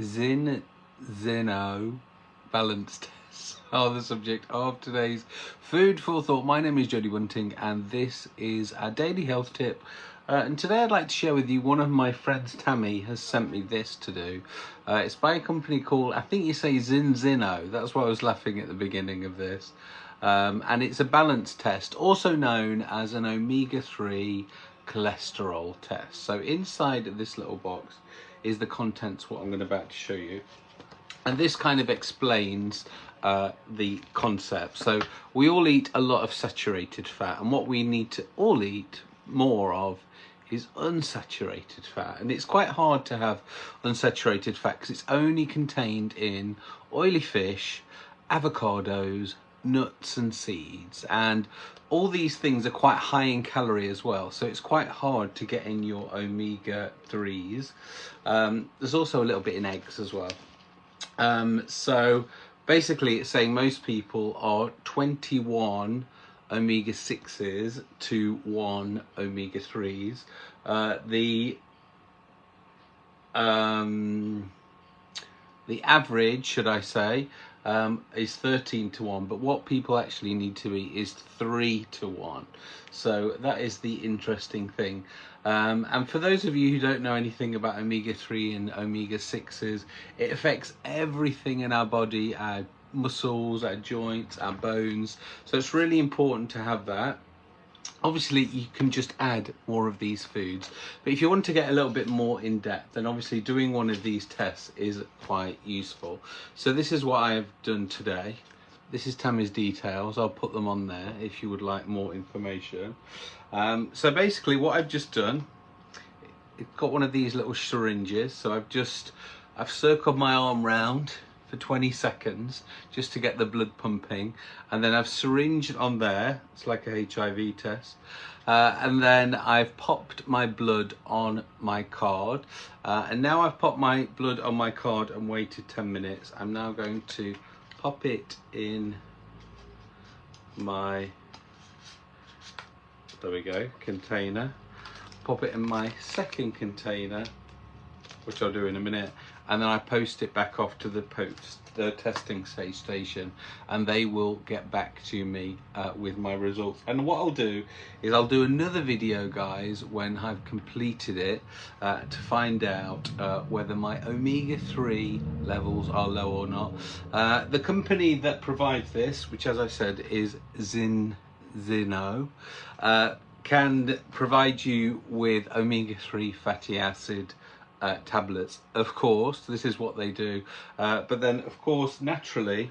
Zin Zeno balance tests are the subject of today's food for thought. My name is Jody Bunting and this is our daily health tip. Uh, and today I'd like to share with you one of my friends, Tammy, has sent me this to do. Uh, it's by a company called, I think you say Zin Zinzino. That's why I was laughing at the beginning of this. Um, and it's a balance test, also known as an omega-3 cholesterol test. So inside this little box is the contents what I'm going to about to show you. And this kind of explains uh, the concept. So we all eat a lot of saturated fat and what we need to all eat more of is unsaturated fat and it's quite hard to have unsaturated fat because it's only contained in oily fish avocados nuts and seeds and all these things are quite high in calorie as well so it's quite hard to get in your omega 3s um, there's also a little bit in eggs as well. Um, so basically it's saying most people are 21 omega 6s to 1 omega 3s uh, the um, the average should I say um, is 13 to 1 but what people actually need to eat is 3 to 1 so that is the interesting thing. Um, and for those of you who don't know anything about omega-3 and omega-6s it affects everything in our body our muscles our joints our bones. So it's really important to have that obviously you can just add more of these foods but if you want to get a little bit more in depth then obviously doing one of these tests is quite useful. So this is what I've done today. This is Tammy's details. I'll put them on there if you would like more information. Um, so basically what I've just done it's got one of these little syringes. So I've just I've circled my arm round for 20 seconds just to get the blood pumping. And then I've syringed on there it's like a HIV test. Uh, and then I've popped my blood on my card. Uh, and now I've popped my blood on my card and waited 10 minutes. I'm now going to pop it in my there we go container. Pop it in my second container which I'll do in a minute and then I post it back off to the post the testing station and they will get back to me uh, with my results. And what I'll do is I'll do another video guys when I've completed it uh, to find out uh, whether my omega-3 levels are low or not. Uh, the company that provides this which as I said is Zin Zino uh, can provide you with omega-3 fatty acid uh, tablets. Of course this is what they do. Uh, but then of course naturally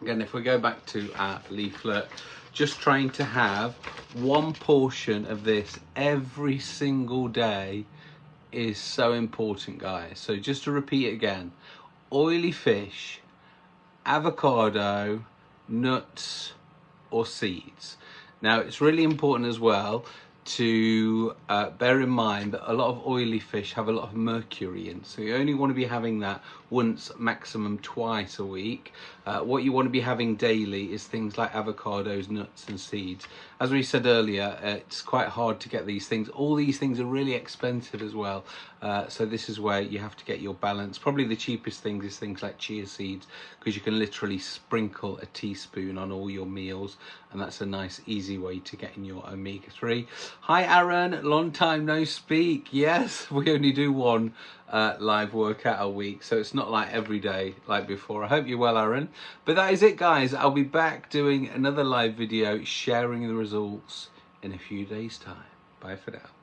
again if we go back to our leaflet just trying to have one portion of this every single day is so important guys. So just to repeat again oily fish avocado nuts or seeds. Now it's really important as well to uh, bear in mind that a lot of oily fish have a lot of mercury in. So you only want to be having that once maximum twice a week. Uh, what you want to be having daily is things like avocados nuts and seeds. As we said earlier uh, it's quite hard to get these things. All these things are really expensive as well. Uh, so this is where you have to get your balance. Probably the cheapest things is things like chia seeds because you can literally sprinkle a teaspoon on all your meals and that's a nice easy way to get in your omega-3 hi aaron. Long time no speak. Yes we only do one uh, live workout a week so it's not like every day like before. I hope you're well aaron. But that is it guys. I'll be back doing another live video sharing the results in a few days time. Bye for now